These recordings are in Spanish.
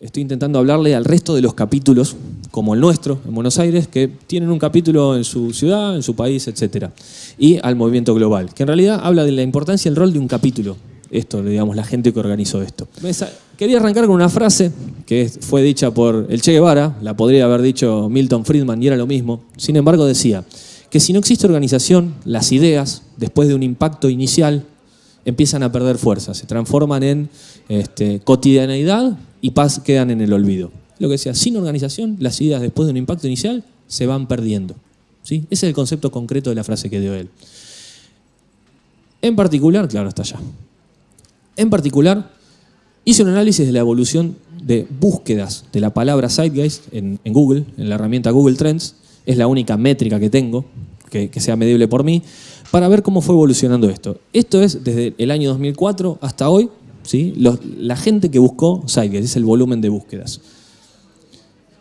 Estoy intentando hablarle al resto de los capítulos, como el nuestro, en Buenos Aires, que tienen un capítulo en su ciudad, en su país, etc. Y al movimiento global, que en realidad habla de la importancia y el rol de un capítulo. Esto, digamos, la gente que organizó esto. Quería arrancar con una frase que fue dicha por el Che Guevara, la podría haber dicho Milton Friedman y era lo mismo. Sin embargo, decía que si no existe organización, las ideas, después de un impacto inicial, empiezan a perder fuerza, se transforman en este, cotidianeidad y paz quedan en el olvido. Lo que decía, sin organización, las ideas después de un impacto inicial se van perdiendo. ¿sí? Ese es el concepto concreto de la frase que dio él. En particular, claro, está allá. En particular, hice un análisis de la evolución de búsquedas de la palabra Zeitgeist en, en Google, en la herramienta Google Trends. Es la única métrica que tengo que, que sea medible por mí, para ver cómo fue evolucionando esto. Esto es desde el año 2004 hasta hoy, la gente que buscó Zeitgeist, es el volumen de búsquedas.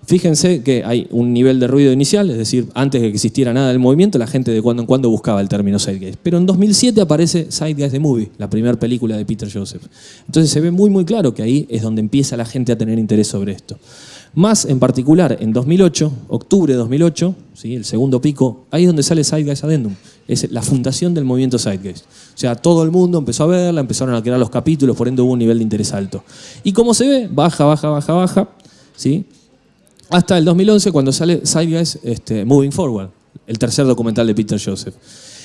Fíjense que hay un nivel de ruido inicial, es decir, antes de que existiera nada del movimiento, la gente de cuando en cuando buscaba el término Zeitgeist. Pero en 2007 aparece Zeitgeist the Movie, la primera película de Peter Joseph. Entonces se ve muy muy claro que ahí es donde empieza la gente a tener interés sobre esto. Más en particular en 2008, octubre de 2008, ¿sí? el segundo pico, ahí es donde sale Zeitgeist Addendum. Es la fundación del movimiento Zeitgeist. O sea, todo el mundo empezó a verla, empezaron a crear los capítulos, por ende hubo un nivel de interés alto. Y como se ve, baja, baja, baja, baja, ¿sí? hasta el 2011 cuando sale Zeitgeist este, Moving Forward, el tercer documental de Peter Joseph.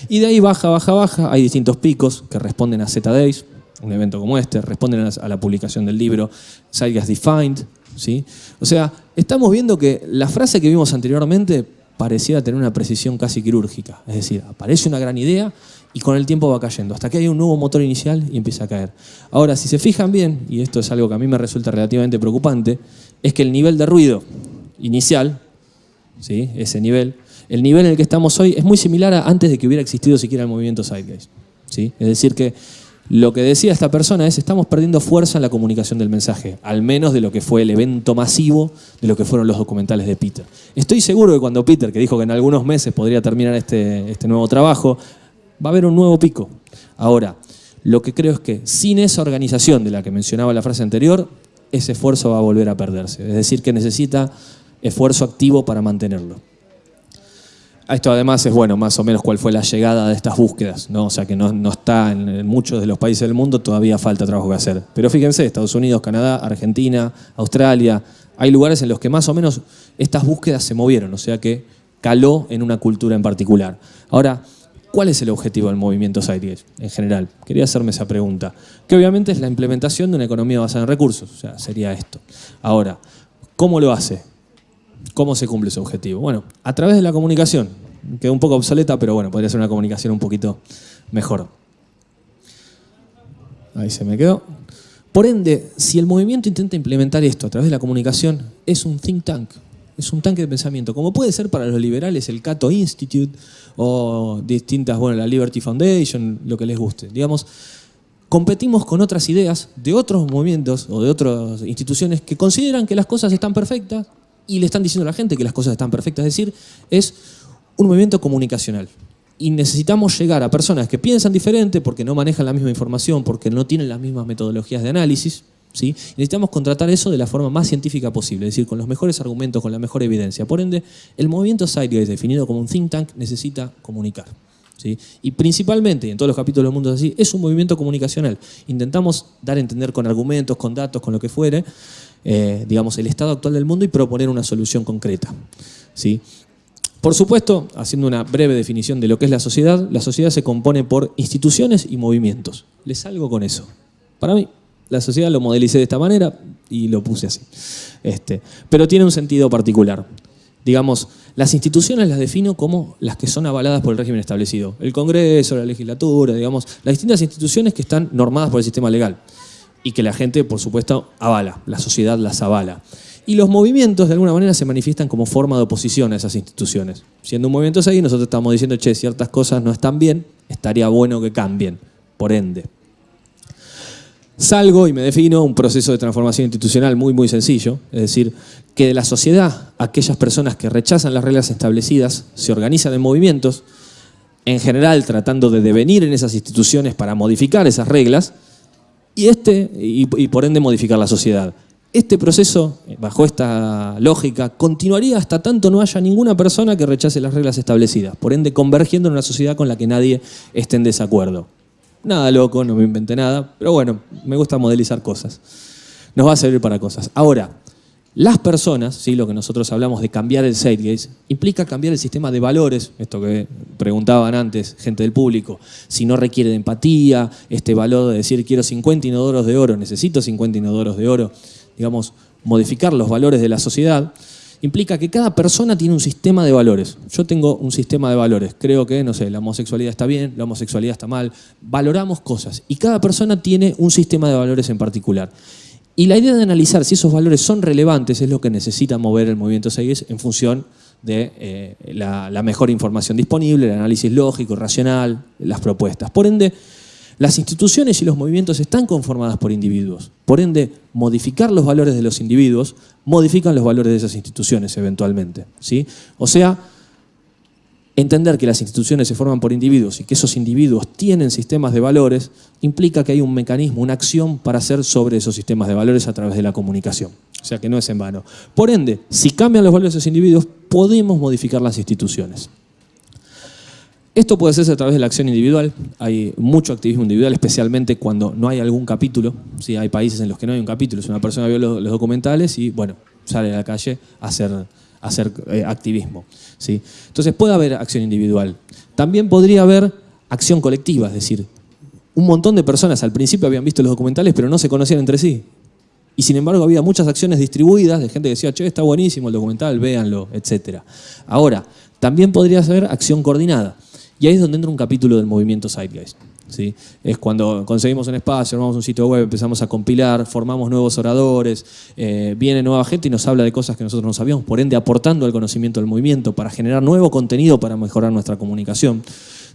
Y de ahí baja, baja, baja, hay distintos picos que responden a Z-Days, un evento como este, responden a la publicación del libro Zeitgeist Defined, ¿sí? O sea, estamos viendo que la frase que vimos anteriormente pareciera tener una precisión casi quirúrgica. Es decir, aparece una gran idea y con el tiempo va cayendo, hasta que hay un nuevo motor inicial y empieza a caer. Ahora, si se fijan bien, y esto es algo que a mí me resulta relativamente preocupante, es que el nivel de ruido inicial, ¿sí? ese nivel, el nivel en el que estamos hoy es muy similar a antes de que hubiera existido siquiera el movimiento Zeitgeist. ¿sí? Es decir que lo que decía esta persona es, estamos perdiendo fuerza en la comunicación del mensaje, al menos de lo que fue el evento masivo, de lo que fueron los documentales de Peter. Estoy seguro que cuando Peter, que dijo que en algunos meses podría terminar este, este nuevo trabajo, va a haber un nuevo pico. Ahora, lo que creo es que sin esa organización de la que mencionaba la frase anterior, ese esfuerzo va a volver a perderse. Es decir, que necesita esfuerzo activo para mantenerlo. Esto además es bueno, más o menos cuál fue la llegada de estas búsquedas, ¿no? o sea que no, está en, muchos de los países del mundo, todavía falta trabajo que hacer. Pero fíjense, Estados Unidos, Canadá, Argentina, Australia, hay lugares en los que más o menos estas búsquedas se movieron, o sea que caló en una cultura en particular. Ahora, ¿cuál es el objetivo del movimiento Zeitgeist en general? Quería hacerme esa pregunta, que obviamente es la implementación de una economía basada en recursos, o sea, sería esto. Ahora, ¿cómo lo hace? ¿Cómo se cumple ese objetivo? Bueno, a través de la comunicación. Quedó un poco obsoleta, pero bueno, podría ser una comunicación un poquito mejor. Ahí se me quedó. Por ende, si el movimiento intenta implementar esto a través de la comunicación, es un think tank, es un tanque de pensamiento, como puede ser para los liberales el Cato Institute o distintas, bueno, la Liberty Foundation, lo que les guste. Digamos, competimos con otras ideas de otros movimientos o de otras instituciones que consideran que las cosas están perfectas y le están diciendo a la gente que las cosas están perfectas. Es decir, es un movimiento comunicacional. Y necesitamos llegar a personas que piensan diferente porque no manejan la misma información, porque no tienen las mismas metodologías de análisis. ¿sí? necesitamos contratar eso de la forma más científica posible, es decir, con los mejores argumentos, con la mejor evidencia. Por ende, el movimiento Zeitgeist, definido como un think tank, necesita comunicar. ¿sí? Y principalmente, en todos los capítulos del mundo es así, es un movimiento comunicacional. Intentamos dar a entender con argumentos, con datos, con lo que fuere, eh, digamos, el estado actual del mundo y proponer una solución concreta. ¿sí? Por supuesto, haciendo una breve definición de lo que es la sociedad, la sociedad se compone por instituciones y movimientos. Les salgo con eso. Para mí, la sociedad lo modelicé de esta manera y lo puse así. Este, pero tiene un sentido particular. Digamos, las instituciones las defino como las que son avaladas por el régimen establecido. El Congreso, la legislatura, digamos, las distintas instituciones que están normadas por el sistema legal y que la gente, por supuesto, avala, la sociedad las avala. Y los movimientos, de alguna manera, se manifiestan como forma de oposición a esas instituciones. Siendo un movimiento así, nosotros estamos diciendo, che, ciertas cosas no están bien, estaría bueno que cambien, por ende. Salgo y me defino un proceso de transformación institucional muy, muy sencillo, es decir, que de la sociedad, aquellas personas que rechazan las reglas establecidas se organizan en movimientos, en general tratando de devenir en esas instituciones para modificar esas reglas, y, este, y, por ende modificar la sociedad. Este proceso, bajo esta lógica, continuaría hasta tanto no haya ninguna persona que rechace las reglas establecidas, por ende convergiendo en una sociedad con la que nadie esté en desacuerdo. Nada loco, no me inventé nada, pero bueno, me gusta modelizar cosas. Nos va a servir para cosas. Ahora, las personas, ¿sí? lo que nosotros hablamos de cambiar el Zeitgeist, implica cambiar el sistema de valores, esto que preguntaban antes gente del público, si no requiere de empatía, este valor de decir quiero 50 inodoros de oro, necesito 50 inodoros de oro, digamos, modificar los valores de la sociedad, implica que cada persona tiene un sistema de valores. Yo tengo un sistema de valores, creo que, no sé, la homosexualidad está bien, la homosexualidad está mal, valoramos cosas y cada persona tiene un sistema de valores en particular. Y la idea de analizar si esos valores son relevantes es lo que necesita mover el movimiento 6 en función de eh, la, mejor información disponible, el análisis lógico, racional, las propuestas. Por ende, las instituciones y los movimientos están conformadas por individuos. Por ende, modificar los valores de los individuos modifican los valores de esas instituciones eventualmente. ¿sí? O sea, Entender que las instituciones se forman por individuos y que esos individuos tienen sistemas de valores implica que hay un mecanismo, una acción para hacer sobre esos sistemas de valores a través de la comunicación. O sea que no es en vano. Por ende, si cambian los valores de esos individuos, podemos modificar las instituciones. Esto puede hacerse a través de la acción individual. Hay mucho activismo individual, especialmente cuando no hay algún capítulo. ¿sí? Hay países en los que no hay un capítulo. Es una persona vio los, los documentales y, bueno, sale a la calle a hacer hacer eh, activismo. ¿sí? Entonces puede haber acción individual. También podría haber acción colectiva, es decir, un montón de personas al principio habían visto los documentales pero no se conocían entre sí. Y sin embargo había muchas acciones distribuidas de gente que decía, che, está buenísimo el documental, véanlo, etc. Ahora, también podría ser acción coordinada. Y ahí es donde entra un capítulo del movimiento Zeitgeist. Es cuando conseguimos un espacio, armamos un sitio web, empezamos a compilar, formamos nuevos oradores, eh, viene nueva gente y nos habla de cosas que nosotros no sabíamos, por ende aportando al conocimiento del movimiento para generar nuevo contenido para mejorar nuestra comunicación.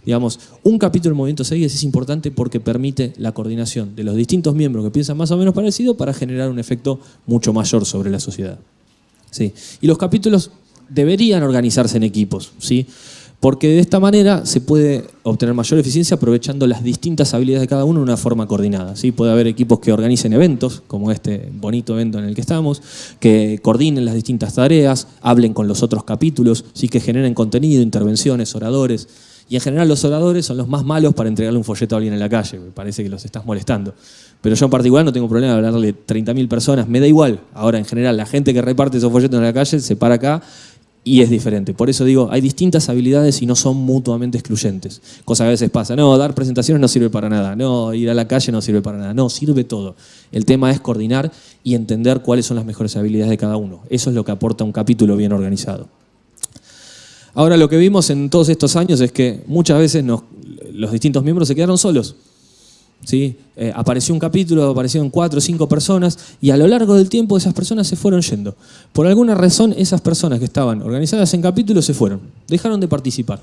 Digamos, un capítulo del Movimiento 6 es importante porque permite la coordinación de los distintos miembros que piensan más o menos parecido para generar un efecto mucho mayor sobre la sociedad. ¿Sí? Y los capítulos deberían organizarse en equipos. ¿sí? Porque de esta manera se puede obtener mayor eficiencia aprovechando las distintas habilidades de cada uno de una forma coordinada. ¿sí? Puede haber equipos que organicen eventos, como este bonito evento en el que estamos, que coordinen las distintas tareas, hablen con los otros capítulos, ¿sí? que generen contenido, intervenciones, oradores. Y en general los oradores son los más malos para entregarle un folleto a alguien en la calle, me parece que los estás molestando. Pero yo en particular no tengo problema de hablarle 30.000 personas, me da igual. Ahora, en general, la gente que reparte esos folletos en la calle se para acá y es diferente. Por eso digo, hay distintas habilidades y no son mutuamente excluyentes. Cosa que a veces pasa, no, dar presentaciones no sirve para nada, no, ir a la calle no sirve para nada, no, sirve todo. El tema es coordinar y entender cuáles son las mejores habilidades de cada uno. Eso es lo que aporta un capítulo bien organizado. Ahora lo que vimos en todos estos años es que muchas veces los distintos miembros se quedaron solos. ¿Sí? Eh, apareció un capítulo, aparecieron cuatro o cinco personas y a lo largo del tiempo esas personas se fueron yendo. Por alguna razón esas personas que estaban organizadas en capítulos se fueron, dejaron de participar.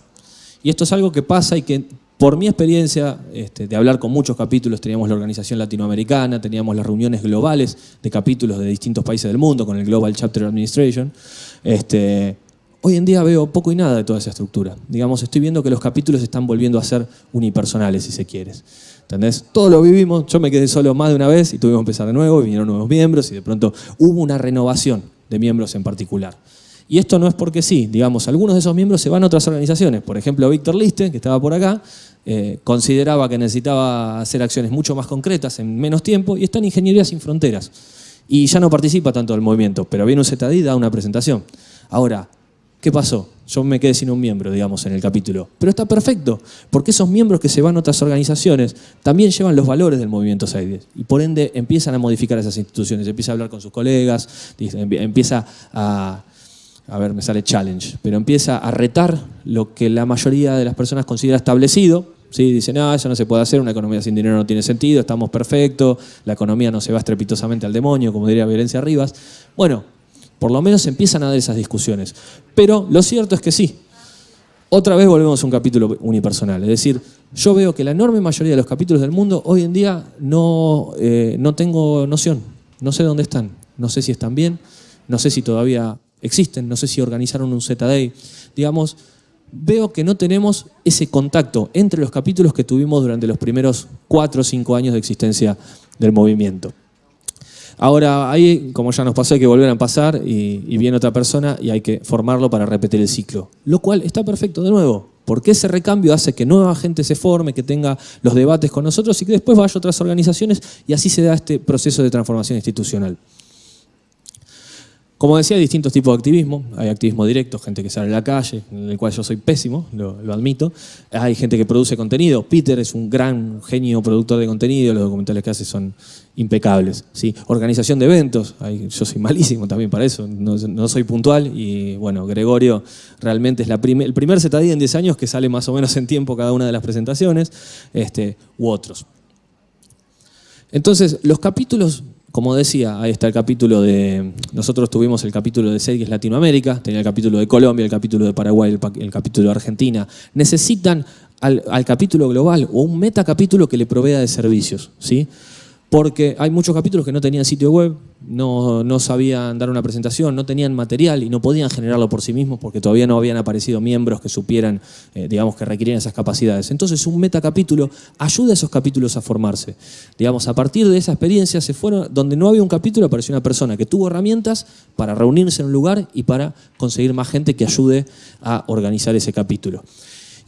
Y esto es algo que pasa y que por mi experiencia este, de hablar con muchos capítulos, teníamos la organización latinoamericana, teníamos las reuniones globales de capítulos de distintos países del mundo con el Global Chapter Administration, este, Hoy en día veo poco y nada de toda esa estructura. Digamos, estoy viendo que los capítulos están volviendo a ser unipersonales, si se quiere. ¿Entendés? Todo lo vivimos, yo me quedé solo más de una vez y tuvimos que empezar de nuevo, vinieron nuevos miembros y de pronto hubo una renovación de miembros en particular. Y esto no es porque sí, digamos, algunos de esos miembros se van a otras organizaciones. Por ejemplo, Víctor Liste, que estaba por acá, eh, consideraba que necesitaba hacer acciones mucho más concretas en menos tiempo y está en Ingeniería Sin Fronteras. Y ya no participa tanto del movimiento, pero viene un ZD y da una presentación. Ahora, ¿Qué pasó? Yo me quedé sin un miembro, digamos, en el capítulo. Pero está perfecto, porque esos miembros que se van a otras organizaciones también llevan los valores del movimiento SAIDES y por ende empiezan a modificar esas instituciones, empieza a hablar con sus colegas, empieza a, a ver, me sale challenge, pero empieza a retar lo que la mayoría de las personas considera establecido, ¿sí? Dicen, no, eso no se puede hacer, una economía sin dinero no tiene sentido, estamos perfectos, la economía no se va estrepitosamente al demonio, como diría Violencia Rivas. Bueno, por lo menos empiezan a dar esas discusiones. Pero lo cierto es que sí. Otra vez volvemos a un capítulo unipersonal. Es decir, yo veo que la enorme mayoría de los capítulos del mundo hoy en día no, eh, no tengo noción. No sé dónde están. No sé si están bien. No sé si todavía existen. No sé si organizaron un Z-Day. Digamos, veo que no tenemos ese contacto entre los capítulos que tuvimos durante los primeros cuatro o cinco años de existencia del movimiento. Ahora, ahí, como ya nos pasó, hay que volver a pasar y, viene otra persona y hay que formarlo para repetir el ciclo. Lo cual está perfecto de nuevo, porque ese recambio hace que nueva gente se forme, que tenga los debates con nosotros y que después vaya a otras organizaciones y así se da este proceso de transformación institucional. Como decía, hay distintos tipos de activismo. Hay activismo directo, gente que sale a la calle, en el cual yo soy pésimo, lo, admito. Hay gente que produce contenido. Peter es un gran genio productor de contenido, los documentales que hace son impecables. ¿sí? Organización de eventos, yo soy malísimo también para eso, no, soy puntual. Y bueno, Gregorio realmente es el primer ZDI en 10 años que sale más o menos en tiempo cada una de las presentaciones, este, u otros. Entonces, los capítulos como decía, ahí está el capítulo de... Nosotros tuvimos el capítulo de es Latinoamérica, tenía el capítulo de Colombia, el capítulo de Paraguay, el, capítulo de Argentina. Necesitan al, al, capítulo global o un metacapítulo que le provea de servicios. ¿sí? Porque hay muchos capítulos que no tenían sitio web, no, sabían dar una presentación, no tenían material y no podían generarlo por sí mismos porque todavía no habían aparecido miembros que supieran, eh, digamos, que requerían esas capacidades. Entonces un metacapítulo ayuda a esos capítulos a formarse. Digamos, a partir de esa experiencia se fueron, donde no había un capítulo apareció una persona que tuvo herramientas para reunirse en un lugar y para conseguir más gente que ayude a organizar ese capítulo.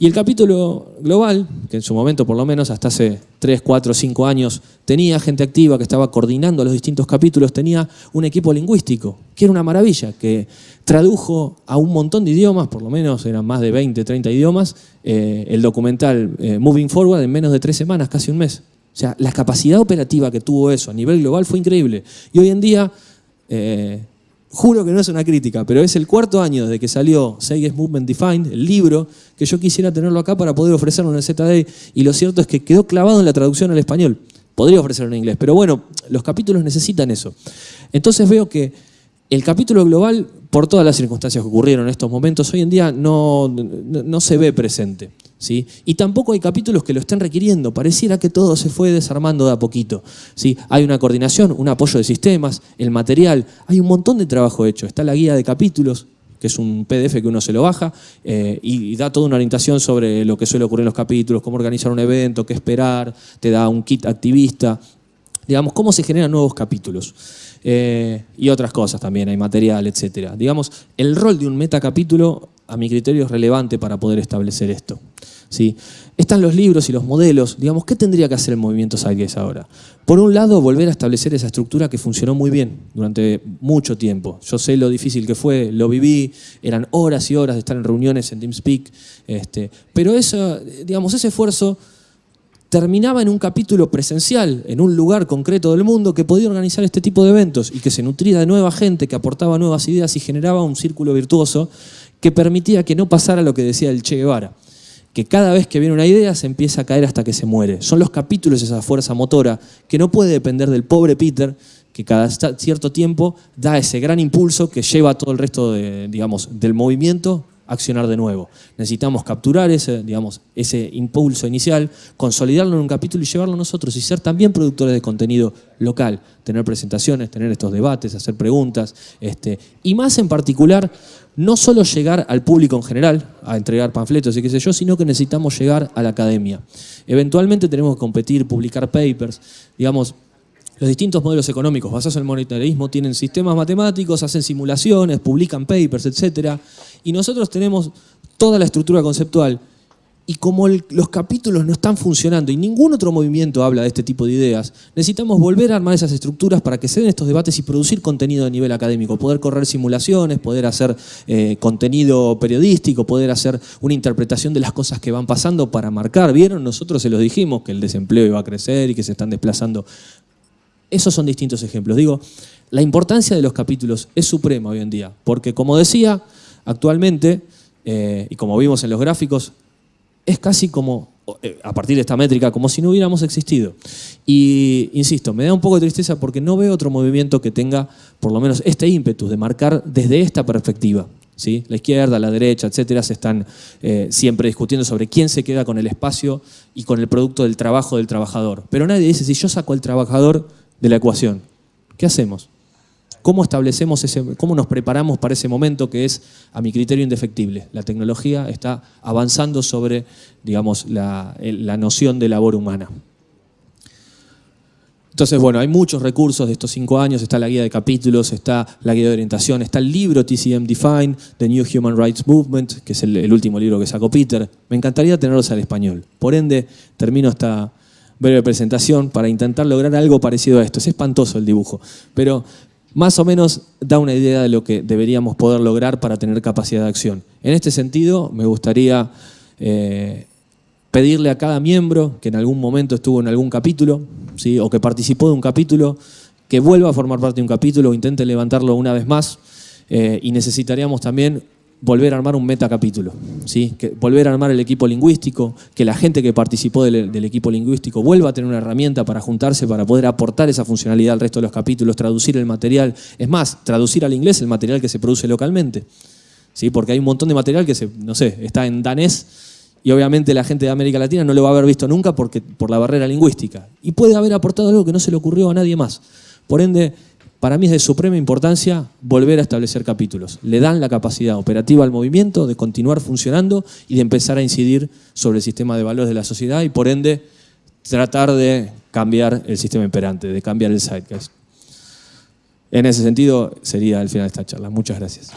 Y el capítulo global, que en su momento por lo menos hasta hace 3, 4, 5 años tenía gente activa que estaba coordinando los distintos capítulos, tenía un equipo lingüístico, que era una maravilla, que tradujo a un montón de idiomas, por lo menos eran más de 20, 30 idiomas, eh, el documental eh, Moving Forward en menos de tres semanas, casi un mes. O sea, la capacidad operativa que tuvo eso a nivel global fue increíble. Y hoy en día... Eh, juro que no es una crítica, pero es el cuarto año desde que salió Seiges Movement Defined, el libro, que yo quisiera tenerlo acá para poder ofrecerlo en el ZD, y lo cierto es que quedó clavado en la traducción al español. Podría ofrecerlo en inglés, pero bueno, los capítulos necesitan eso. Entonces veo que el capítulo global, por todas las circunstancias que ocurrieron en estos momentos, hoy en día no, no se ve presente. Y tampoco hay capítulos que lo estén requiriendo, pareciera que todo se fue desarmando de a poquito. ¿sí? Hay una coordinación, un apoyo de sistemas, el material, hay un montón de trabajo hecho. Está la guía de capítulos, que es un PDF que uno se lo baja eh, y, da toda una orientación sobre lo que suele ocurrir en los capítulos, cómo organizar un evento, qué esperar, te da un kit activista, digamos, cómo se generan nuevos capítulos. Eh, y otras cosas también, hay material, etc. Digamos, el rol de un metacapítulo a mi criterio es relevante para poder establecer esto. ¿sí? Están los libros y los modelos. Digamos, ¿qué tendría que hacer el movimiento Zeitgeist ahora? Por un lado, volver a establecer esa estructura que funcionó muy bien durante mucho tiempo. Yo sé lo difícil que fue, lo viví, eran horas y horas de estar en reuniones en TeamSpeak, este, pero eso, digamos, ese esfuerzo terminaba en un capítulo presencial, en un lugar concreto del mundo que podía organizar este tipo de eventos y que se nutría de nueva gente, que aportaba nuevas ideas y generaba un círculo virtuoso que permitía que no pasara lo que decía el Che Guevara, que cada vez que viene una idea se empieza a caer hasta que se muere. Son los capítulos esa fuerza motora que no puede depender del pobre Peter, que cada cierto tiempo da ese gran impulso que lleva a todo el resto de, digamos, del movimiento accionar de nuevo. Necesitamos capturar ese, digamos, ese impulso inicial, consolidarlo en un capítulo y llevarlo nosotros y ser también productores de contenido local, tener presentaciones, tener estos debates, hacer preguntas, este, y más en particular, no solo llegar al público en general, a entregar panfletos y qué sé yo, sino que necesitamos llegar a la academia. Eventualmente tenemos que competir, publicar papers, digamos, los distintos modelos económicos basados en el monetarismo tienen sistemas matemáticos, hacen simulaciones, publican papers, etc. Y nosotros tenemos toda la estructura conceptual. Y como los capítulos no están funcionando y ningún otro movimiento habla de este tipo de ideas, necesitamos volver a armar esas estructuras para que se den estos debates y producir contenido a nivel académico, poder correr simulaciones, poder hacer eh, contenido periodístico, poder hacer una interpretación de las cosas que van pasando para marcar. ¿Vieron? Nosotros se los dijimos que el desempleo iba a crecer y que se están desplazando esos son distintos ejemplos. Digo, la importancia de los capítulos es suprema hoy en día, porque como decía, actualmente, eh, y como vimos en los gráficos, es casi como, eh, a partir de esta métrica, como si no hubiéramos existido. Y, insisto, me da un poco de tristeza porque no veo otro movimiento que tenga, por lo menos, este ímpetu de marcar desde esta perspectiva. ¿sí? La izquierda, la derecha, etcétera, se están eh, siempre discutiendo sobre quién se queda con el espacio y con el producto del trabajo del trabajador. Pero nadie dice, si yo saco al trabajador de la ecuación. ¿Qué hacemos? ¿Cómo establecemos ese, cómo nos preparamos para ese momento que es, a mi criterio, indefectible? La tecnología está avanzando sobre, digamos, la, noción de labor humana. Entonces, bueno, hay muchos recursos de estos cinco años, está la guía de capítulos, está la guía de orientación, está el libro TCM Define, The New Human Rights Movement, que es el, último libro que sacó Peter. Me encantaría tenerlos al español. Por ende, termino esta breve presentación para intentar lograr algo parecido a esto. Es espantoso el dibujo, pero más o menos da una idea de lo que deberíamos poder lograr para tener capacidad de acción. En este sentido, me gustaría eh, pedirle a cada miembro que en algún momento estuvo en algún capítulo, ¿sí? o que participó de un capítulo, que vuelva a formar parte de un capítulo o intente levantarlo una vez más. Eh, y necesitaríamos también volver a armar un metacapítulo, ¿sí? que volver a armar el equipo lingüístico, que la gente que participó del, del, equipo lingüístico vuelva a tener una herramienta para juntarse, para poder aportar esa funcionalidad al resto de los capítulos, traducir el material, es más, traducir al inglés el material que se produce localmente, ¿sí? porque hay un montón de material que, se, no sé, está en danés, y obviamente la gente de América Latina no lo va a haber visto nunca porque, por la barrera lingüística. Y puede haber aportado algo que no se le ocurrió a nadie más. Por ende, para mí es de suprema importancia volver a establecer capítulos. Le dan la capacidad operativa al movimiento de continuar funcionando y de empezar a incidir sobre el sistema de valores de la sociedad y por ende tratar de cambiar el sistema imperante, de cambiar el zeitgeist. En ese sentido sería el final de esta charla. Muchas gracias.